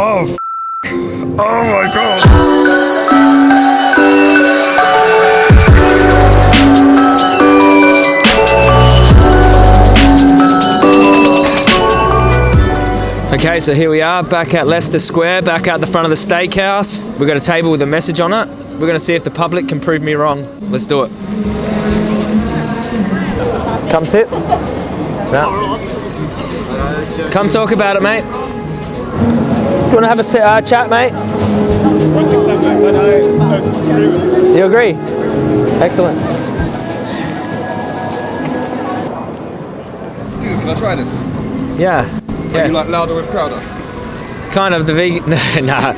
Oh, oh my god. Okay, so here we are back at Leicester Square, back at the front of the steakhouse. We've got a table with a message on it. We're going to see if the public can prove me wrong. Let's do it. Come sit. No. Come talk about it, mate. Do you want to have a uh, chat, mate? You agree? Excellent. Dude, can I try this? Yeah. Are you like louder with Crowder? Kind of the vegan. nah.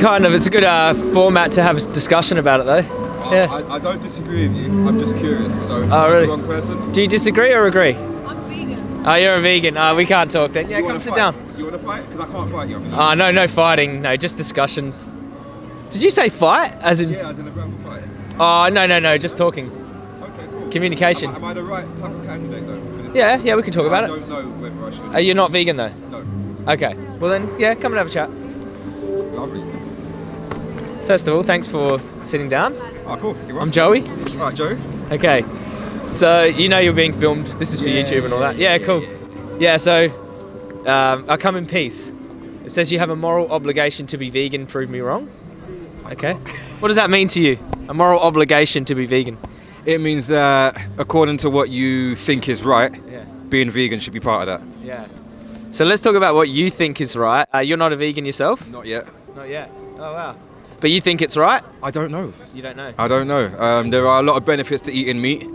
kind of. It's a good uh, format to have a discussion about it, though. Yeah. I, I don't disagree with you. I'm just curious. So, Oh, really? the wrong person. Do you disagree or agree? Oh, you're a vegan. Oh, we can't talk then. Yeah, come sit fight? down. Do you want to fight? Because I can't fight you. I'm Oh, no, no fighting. No, just discussions. Did you say fight? As in? yeah, as in a verbal fight. Oh, no, no, no. Just talking. Okay, cool. Communication. Am, I- am I the right type of candidate though for this? Yeah, yeah, we can talk about I it. don't know whether I should. Are you not vegan though? No. Okay. Well then, yeah, come and have a chat. Lovely. First of all, thanks for sitting down. Ah, cool. I'm Joey. Right, Joe. Okay. So you know you're being filmed. This is for Yeah, YouTube and all that. yeah, Yeah, yeah, cool. yeah. Yeah. So um, I come in peace. It says you have a moral obligation to be vegan. Prove me wrong. Okay. what does that mean to you? A moral obligation to be vegan. It means that according to what you think is right, Yeah. being vegan should be part of that. Yeah. So let's talk about what you think is right. Uh, you're not a vegan yourself? Not yet. Not yet. Oh wow. But you think it's right? I don't know. You don't know. I don't know. Um, there are a lot of benefits to eating meat.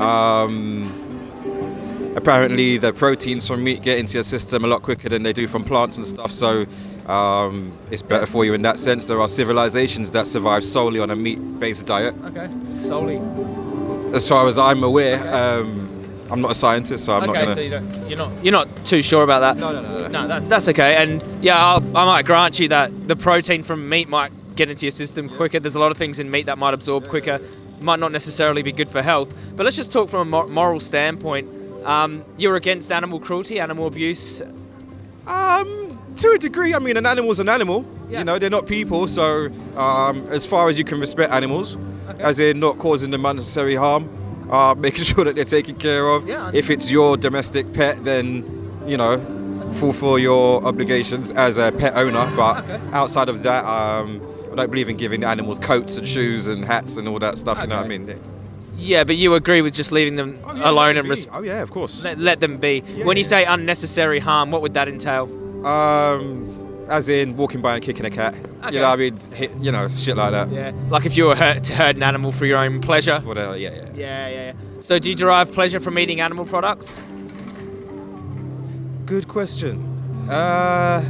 Um, apparently, the proteins from meat get into your system a lot quicker than they do from plants and stuff. So um, it's better for you in that sense. There are civilizations that survive solely on a meat-based diet. Okay. Solely. As far as I'm aware, um, I'm not a scientist, so I'm not okay, gonna. so you don't, you're not you're not too sure about that. No, no, no, no. No, that's that's okay. And yeah, I'll, I might grant you that the protein from meat might get into your system quicker. There's a lot of things in meat that might absorb quicker. Might not necessarily be good for health. But let's just talk from a moral standpoint. Um, you're against animal cruelty, animal abuse. Um, to a degree, I mean, an animal's an animal. Yeah. You know, they're not people. So, um, as far as you can respect animals, Okay. as in not causing them unnecessary harm, uh, making sure that they're taken care of. Yeah, if it's your domestic pet, then you know, fulfill your obligations as a pet owner. But Okay. outside of that, um, I don't believe in giving animals coats and shoes and hats and all that stuff. You know what I mean? Yeah, but you agree with just leaving them Oh, yeah, alone and res- oh yeah, of course. let, let them be. Yeah, when you yeah. say unnecessary harm, what would that entail? Um, as in walking by and kicking a cat. Okay. You know, I mean, hit, you know, shit like that. Yeah, like if you were hurt to hurt an animal for your own pleasure. Whatever, yeah, yeah. Yeah, yeah, yeah. So do you derive pleasure from eating animal products? Good question. Uh,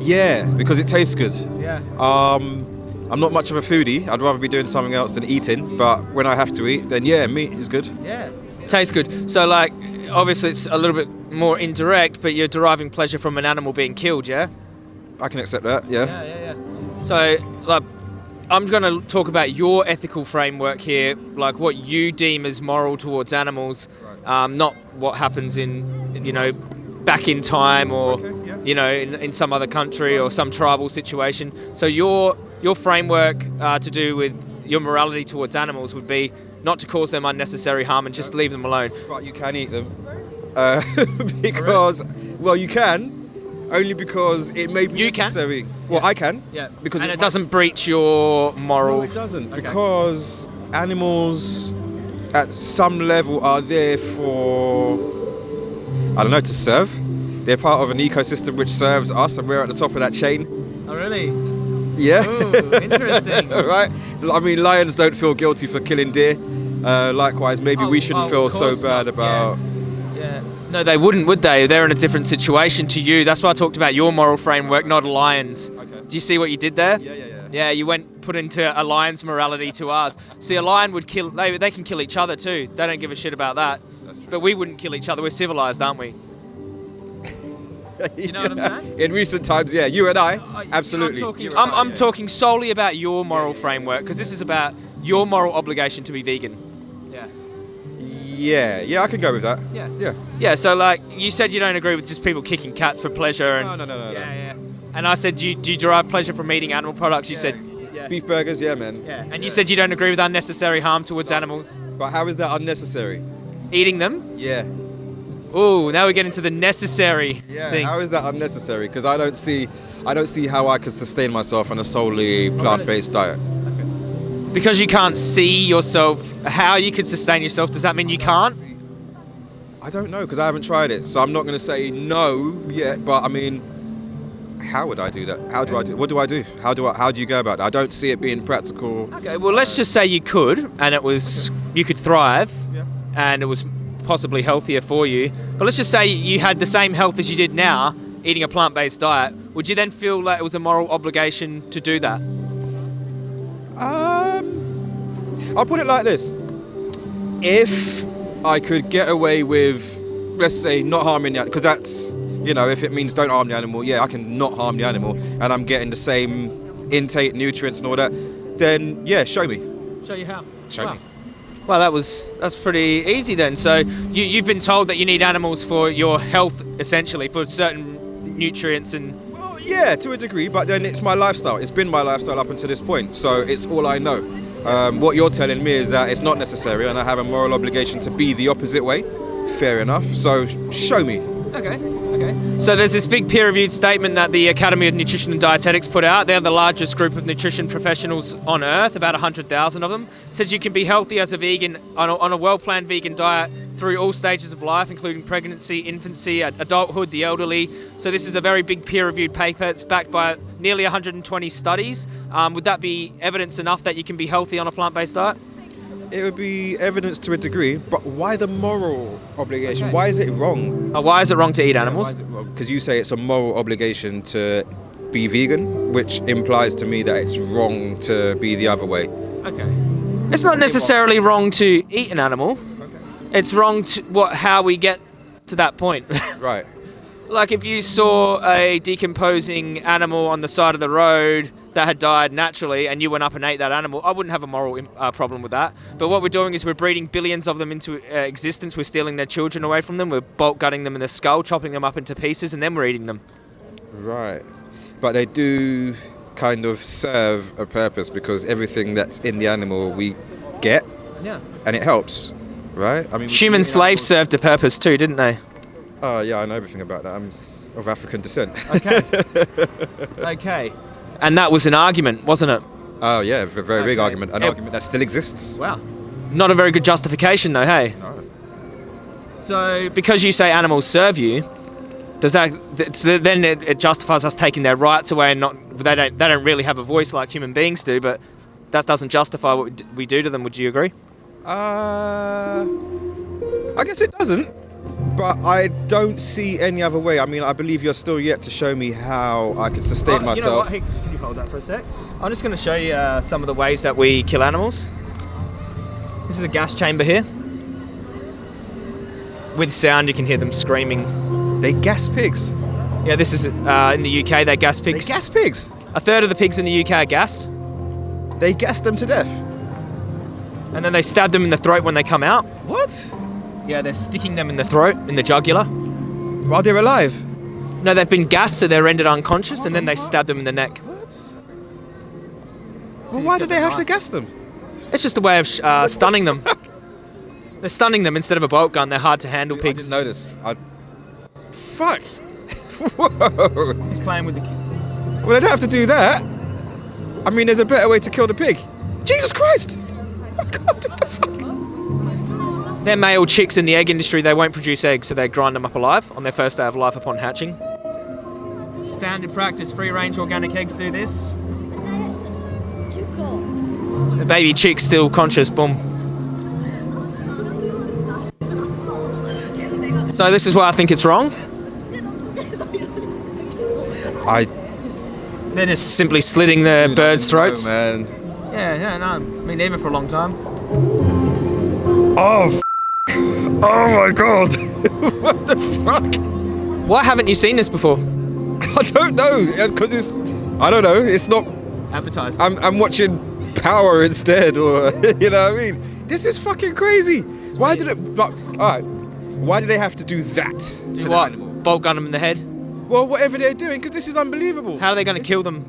yeah, because it tastes good. Yeah. Um, I'm not much of a foodie. I'd rather be doing something else than eating. But when I have to eat, then yeah, meat is good. Yeah. Tastes good. So like obviously it's a little bit more indirect, but you're deriving pleasure from an animal being killed, yeah? I can accept that. Yeah. Yeah, yeah, yeah. So like I'm going to talk about your ethical framework here, like what you deem as moral towards animals, um, not what happens in, you know, back in time or, Okay, yeah. you know, in, in some other country or some tribal situation. So your your framework uh, to do with your morality towards animals would be not to cause them unnecessary harm and just leave them alone. But you can eat them. Uh, because, well, you can. Only because it may be You can? Well, Yeah. I can. Yeah, Because and it it doesn't breach your moral. No, it doesn't Okay. because animals, at some level, are there for I don't know to serve. They're part of an ecosystem which serves us, and we're at the top of that chain. Oh really? Yeah. Ooh, interesting. right. I mean, lions don't feel guilty for killing deer. Uh, likewise, maybe Oh, we shouldn't oh, feel so bad not, about. Yeah. No, they wouldn't, would they? They're in a different situation to you. That's why I talked about your moral framework, not a lion's. Okay. Do you see what you did there? Yeah, yeah, yeah. Yeah, you went put into a lion's morality to ours. See, a lion would kill. They, they can kill each other too. They don't give a shit about that. That's true. But we wouldn't kill each other. We're civilized, aren't we? You know what I'm saying? In recent times, yeah, you and I, Uh, absolutely. I'm talking, I'm, I, I'm yeah. talking solely about your moral framework because this is about your moral obligation to be vegan. Yeah. Yeah, yeah, I can go with that. Yeah. Yeah. Yeah. So like you said, you don't agree with just people kicking cats for pleasure and. No, no, no, no, no. Yeah, yeah. And I said, do you, do you derive pleasure from eating animal products? You said, yeah. Beef burgers, yeah, man. yeah. And you said you don't agree with unnecessary harm towards animals. But how is that unnecessary? Eating them? Yeah. Ooh, now we get into the necessary Yeah. thing. How is that unnecessary? Because I don't see, I don't see how I could sustain myself on a solely plant-based diet. because you can't see yourself, how you could sustain yourself, does that mean you can't? I don't know because I haven't tried it, so I'm not going to say no yet. But I mean, how would I do that? How do I do? What do I do? How do I? How do you go about it? I don't see it being practical. Okay, well, let's just say you could, and it was, you could thrive, Yeah. and it was possibly healthier for you. But let's just say you had the same health as you did now, eating a plant based diet. Would you then feel like it was a moral obligation to do that? Um, I'll put it like this: If I could get away with, let's say, not harming the because that's you know, if it means don't harm the animal, yeah, I can not harm the animal, and I'm getting the same intake, nutrients, and all that. Then yeah, show me. Show you how. Show me. Well, that was that's pretty easy then. So you, you've been told that you need animals for your health, essentially, for certain nutrients and Well, yeah, to a degree, but then it's my lifestyle. It's been my lifestyle up until this point, so it's all I know. Um, what you're telling me is that it's not necessary, and I have a moral obligation to be the opposite way. Fair enough. So show me. Okay. So there's this big peer-reviewed statement that the Academy of Nutrition and Dietetics put out. They're the largest group of nutrition professionals on earth, about 100,000 of them. Says you can be healthy as a vegan on a, on a well-planned vegan diet through all stages of life, including pregnancy, infancy, adulthood, the elderly. So this is a very big peer-reviewed paper. It's backed by nearly 120 studies. Um, would that be evidence enough that you can be healthy on a plant-based diet? It would be evidence to a degree, but why the moral obligation? Okay. Why is it wrong? Uh, why is it wrong to eat animals? Because you say it's a moral obligation to be vegan, which implies to me that it's wrong to be the other way. Okay. It's not necessarily wrong to eat an animal. Okay. It's wrong to what how we get to that point. Right. like if you saw a decomposing animal on the side of the road that had died naturally and you went up and ate that animal, I wouldn't have a moral uh, problem with that. But what we're doing is we're breeding billions of them into uh, existence. We're stealing their children away from them. We're bolt gutting them in the skull, chopping them up into pieces, and then we're eating them. Right. But they do kind of serve a purpose because everything that's in the animal we get Yeah. and it helps. Right? I mean, Human slaves served a purpose too, didn't they? Oh, yeah, I know everything about that. I'm of African descent. Okay. okay. And that was an argument, wasn't it? oh, yeah, a very big argument. An argument that still exists. Wow. Not a very good justification, though, hey? So, because you say animals serve you, does that so then it, it justifies us taking their rights away and not they don't they don't really have a voice like human beings do, but that doesn't justify what we do to them. Would you agree? Uh, I guess it doesn't, but I don't see any other way. I mean, I believe you're still yet to show me how I can sustain Oh, You know myself. what? Hey, can you hold that for a sec? I'm just going to show you uh, some of the ways that we kill animals. This is a gas chamber here. With sound, you can hear them screaming. They gas pigs. Yeah, this is uh, in the UK. They gas They pigs. gas pigs. A third of the pigs in the UK are gassed, They gas them to death. and then they stab them in the throat when they come out. What? Yeah, they're sticking them in the throat, in the jugular. While they're alive. No, they've been gassed, so they're rendered unconscious, and then they stab them in the neck. Well, why do they have to gas them? It's just a way of uh, stunning them. They're stunning them instead of a bolt gun. They're hard to handle I pigs. didn't notice. I... Fuck. Whoa. He's playing with the. Well, I don't have to do that. I mean, there's a better way to kill the pig. Jesus Christ! Oh God, what the fuck? They're male chicks in the egg industry. They won't produce eggs, so they grind them up alive on their first day of life upon hatching. Standard practice, free range organic eggs do this. That is just too cool. The baby chick's still conscious, boom. So this is why I think it's wrong. I They're just simply slitting the birds' throats. Man. Yeah, yeah, no. I mean, even for a long time. Oh, f- oh my god. what the fuck? Why haven't you seen this before? I don't know because it's. I don't know. It's not. I'm, I'm watching Power instead, or you know what I mean. This is fucking crazy. Why did it? But, all right. Why do they have to do that to Do the what? animal? Bolt gun them in the head. Well, whatever they're doing, because this is unbelievable. How are they going to kill them?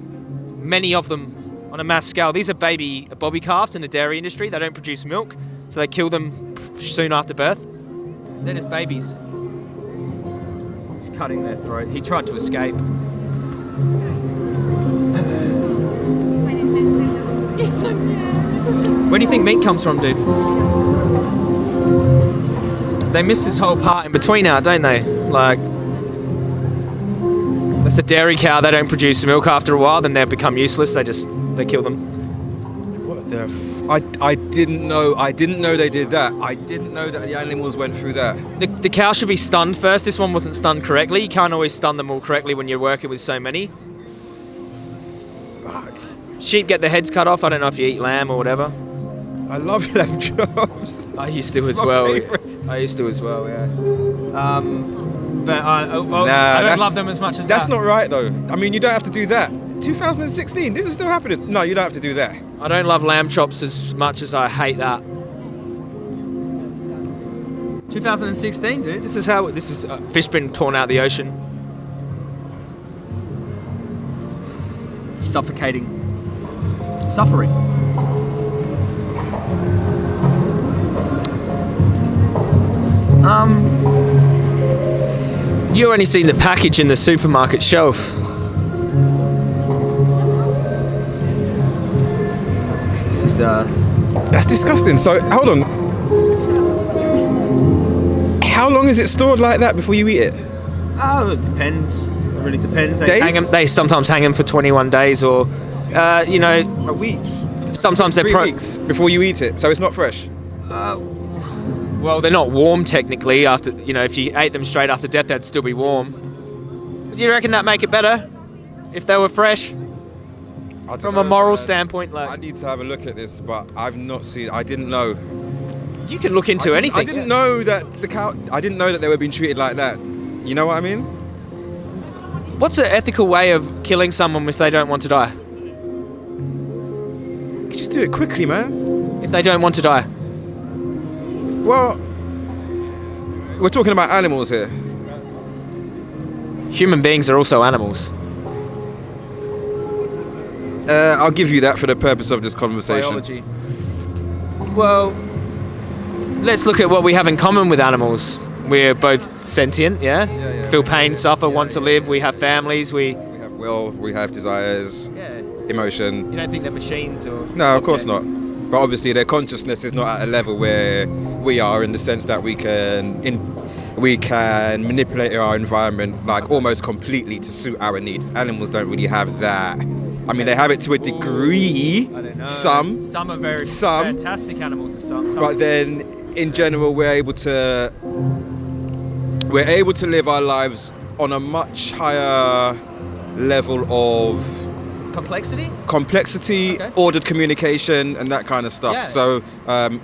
Many of them on a mass scale. These are baby bobby calves in the dairy industry. They don't produce milk, so they kill them soon after birth. Then as babies. He's cutting their throat. He tried to escape. Where do you think meat comes from, dude? They miss this whole part in between out, don't they? Like, that's a dairy cow. They don't produce milk after a while. Then they become useless. They just they kill them. What the f- I, I didn't know. I didn't know they did that. I didn't know that the animals went through that. The, the cow should be stunned first. This one wasn't stunned correctly. You can't always stun them all correctly when you're working with so many. Fuck. Sheep get their heads cut off. I don't know if you eat lamb or whatever. I love lamb chops. I used to It's as well. favourite. I used to as well. Yeah. Um, but I, oh, well, Nah, I don't love them as much as That's that. not right though. I mean, you don't have to do that. 2016. This is still happening. No, you don't have to do that. I don't love lamb chops as much as I hate that. 2016, dude. This is how this is. Uh, fish been torn out of the ocean. Suffocating. Suffering. Um. You only seen the package in the supermarket shelf. This is uh. That's disgusting. So hold on. How long is it stored like that before you eat it? Oh, it depends. It really depends. They Days? hang 'em- They sometimes hang them for 21 days, or uh, you know, A week. sometimes they're Three pro- weeks before you eat it, so it's not fresh. Uh, well, they're not warm technically. After you know, if you ate them straight after death, they'd still be warm. Do you reckon that make it better if they were fresh I from know, a moral man. standpoint? Like I need to have a look at this, but I've not seen. I didn't know. you can look into didn't- anything. I didn't know that the cow. I didn't know that they were being treated like that. You know what I mean? What's an ethical way of killing someone if they don't want to die? Just do it quickly, man. If they don't want to die, Well, we're talking about animals here. human beings are also animals. Uh, I'll give you that for the purpose of this conversation. Biology. Well, let's look at what we have in common with animals. We're both sentient, yeah? yeah. Feel pain, suffer, want to live. We have families. We. We have will, we have desires, Yeah. Emotion. You don't think they're machines or. No, of course not. But obviously, their consciousness is not at a level where we are, in the sense that we can in, we can manipulate our environment like almost completely to suit our needs. Animals don't really have that. I mean, they have it to a degree. I don't know. Some, Some are very Some. fantastic animals. Some. some but then in general, we're able to we're able to live our lives on a much higher level of complexity. complexity, Okay. ordered communication, and that kind of stuff. Yeah. So um,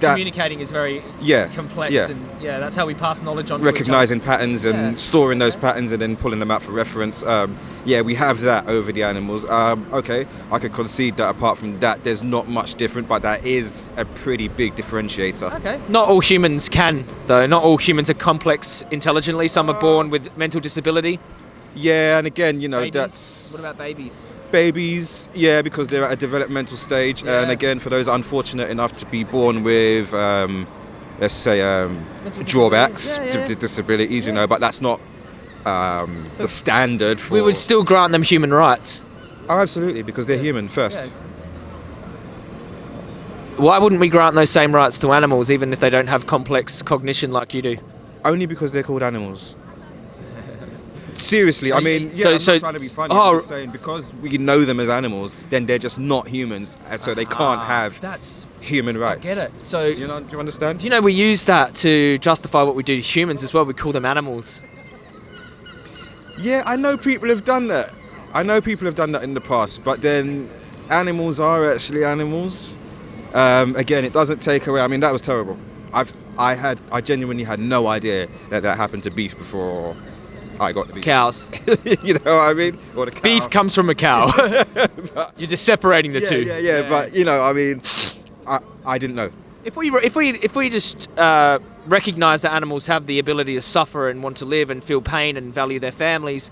that Communicating is very Yeah, complex, yeah. and yeah, that's how we pass knowledge on. recognizing patterns and Yeah. storing those patterns and then pulling them out for reference. Um, yeah, we have that over the animals. Um, okay, I could concede that apart from that, there's not much different, but that is a pretty big differentiator. Okay. Not all humans can, though. Not all humans are complex intelligently. Some are born with mental disability. Yeah, and again, you know, Babies? that's What about babies? babies, yeah, because they're at a developmental stage. And again, for those unfortunate enough to be born with, um, let's say, um, drawbacks, disabilities, yeah, yeah. d- disabilities, you know, but that's not um, the standard for. We would still grant them human rights. Oh, absolutely, because they're human first. Why wouldn't we grant those same rights to animals, even if they don't have complex cognition like you do? Only because they're called animals. Seriously, I mean, yeah, So- I'm so- not trying to be funny. oh. I'm just saying because we know them as animals, then they're just not humans, and so they can't Ah, have That's. human I rights. get it. So. Do you know? Do you understand? Do you know we use that to justify what we do to humans as well? We call them animals. Yeah, I know people have done that. I know people have done that in the past, but then animals are actually animals. Um, again, it doesn't take away. I mean, that was terrible. I've, I had, I genuinely had no idea that that happened to beef before I got the beef. Cows. you know what I mean? Or the cow. Beef comes from a cow. You're just separating the yeah, two. Yeah, yeah, But you know, I mean, I, I didn't know. If we if we if we just uh, recognize that animals have the ability to suffer and want to live and feel pain and value their families,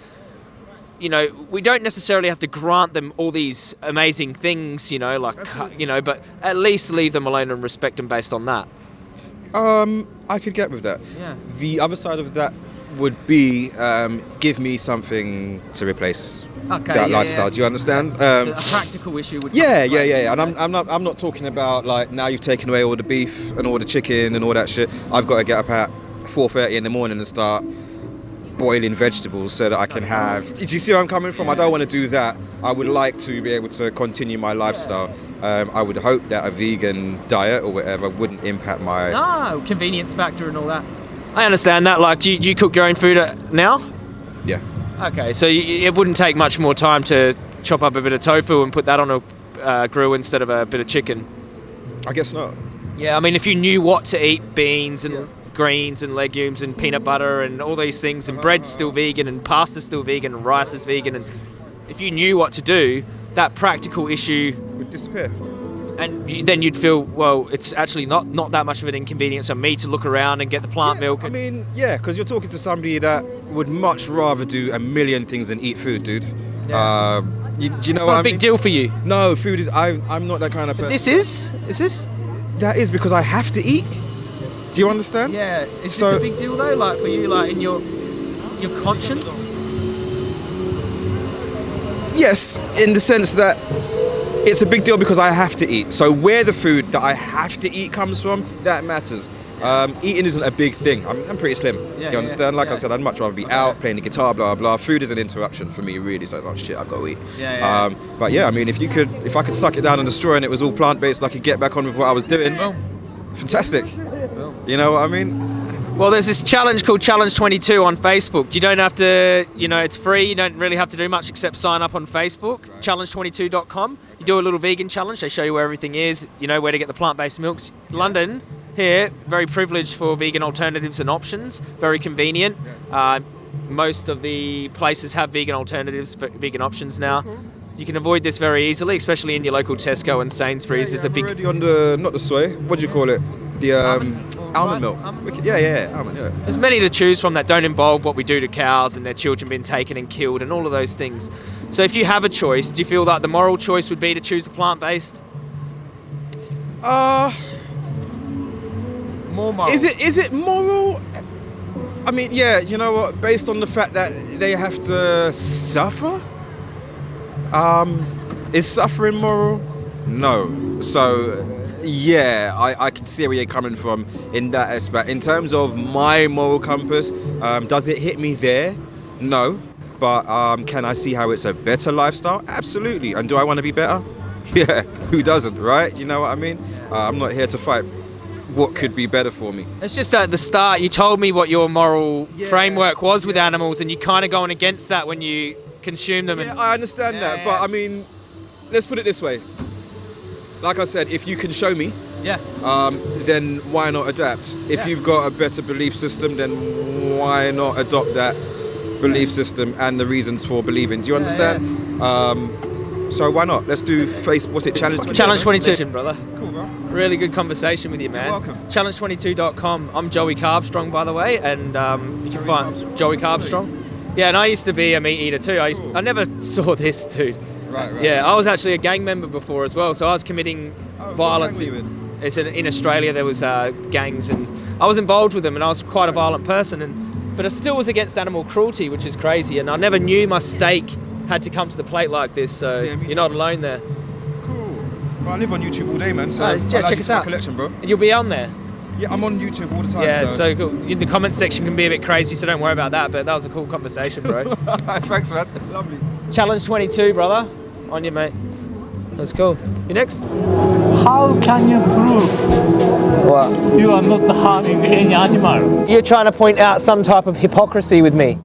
you know, we don't necessarily have to grant them all these amazing things, you know, like you know, but at least leave them alone and respect them based on that. Um, I could get with that. Yeah. The other side of that would be um, give me something to replace Okay, that yeah, lifestyle. yeah. Do you understand? Um, a practical issue would. yeah, yeah, yeah, yeah. And I'm, I'm not I'm not talking about like now you've taken away all the beef and all the chicken and all that shit. I've got to get up at 4:30 in the morning and start boiling vegetables so that I can have. Do you see where I'm coming from? I don't want to do that. I would like to be able to continue my lifestyle. Um, I would hope that a vegan diet or whatever wouldn't impact my. No, convenience factor and all that. I understand that. Like, do you, do you cook your own food uh, now? Yeah. Okay, so you, it wouldn't take much more time to chop up a bit of tofu and put that on a uh, grill instead of a bit of chicken. I guess not. Yeah, I mean, if you knew what to eat, beans and Yeah. greens and legumes and peanut butter and all these things, and bread's still vegan and pasta's still vegan and rice is vegan, and if you knew what to do, that practical issue, Would disappear. And then you'd feel, well, it's actually not not that much of an inconvenience on me to look around and get the plant milk. I mean, yeah, because you're talking to somebody that would much rather do a million things than eat food, dude. Yeah. Um, you, do you know not what a I big mean? deal for you. No, food is. I, I'm not that kind of person. This is is this? That is because I have to eat. Do you understand? Yeah. Is So- this a big deal though? Like for you, like in your your conscience? Yes, in the sense that it's a big deal because I have to eat. So where the food that I have to eat comes from, that matters. Um, eating isn't a big thing. I'm, I'm pretty slim. Yeah, Do you understand? Like yeah. I said, I'd much rather be out playing the guitar, blah blah. Food is an interruption for me, really. So oh shit, I've got to eat. Yeah, yeah. Um, but yeah, I mean, if you could, if I could suck it down and destroy, and it was all plant based, I could get back on with what I was doing. Fantastic. You know what I mean? Well, there's this challenge called Challenge 22 on Facebook. You don't have to, you know, it's free. You don't really have to do much except sign up on Facebook, challenge22.com. You do a little vegan challenge. They show you where everything is, you know, where to get the plant based milks. London, here, very privileged for vegan alternatives and options, very convenient. Uh, most of the places have vegan alternatives, for vegan options now. You can avoid this very easily, especially in your local Tesco and Sainsbury's. There's a I'm big already on the not the soy. What do you call it? The um, Almond or almond milk. Almond Yeah, yeah, yeah, almond. Yeah. There's many to choose from that don't involve what we do to cows and their children being taken and killed and all of those things. So if you have a choice, do you feel that the moral choice would be to choose the plant-based? Uh, More moral. is it is it moral? I mean, yeah. You know what? Based on the fact that they have to suffer, um, is suffering moral? No. So, yeah, I, I can see where you're coming from in that aspect. In terms of my moral compass, um, does it hit me there? No. But um, can I see how it's a better lifestyle? Absolutely. And do I want to be better? Yeah. Who doesn't, right? You know what I mean? Uh, I'm not here to fight what could be better for me. It's just at the start you told me what your moral Yeah, framework was with yeah. animals and you kind of going against that when you consume them Yeah, and I understand Yeah, that, but. I mean, let's put it this way. Like I said, if you can show me, yeah. um, then why not adapt? If Yeah. you've got a better belief system, then why not adopt that belief system and the reasons for believing? Do you understand? Um, so why not? Let's do face. What's it? Challenge. Challenge 22, brother. Cool, bro. Really good conversation with you, man. welcome. Challenge22.com. I'm Joey Carbstrong, by the way, and um, you can Joey find Carbstrong. Joey Carbstrong. Yeah, and I used to be a meat eater too. I used I never saw this, dude. Right, right. Yeah, I was actually a gang member before as well, so I was committing Oh, what violence. gang were you in? It's in, in Australia. There was uh, gangs, and I was involved with them, and I was quite a violent person. And but I still was against animal cruelty, which is crazy. And I never knew my steak had to come to the plate like this. So Yeah, me you're not alone there. Cool. Well, I live on YouTube all day, man. So Oh, yeah, check us my out. collection, bro. And you'll be on there. Yeah, I'm on YouTube all the time. Yeah, so. so cool. In the comment section can be a bit crazy, so don't worry about that. But that was a cool conversation, bro. Thanks, man. Lovely. Challenge 22, brother. On you, mate. That's cool. You next? How can you prove What? you are not harming any animal? You're trying to point out some type of hypocrisy with me.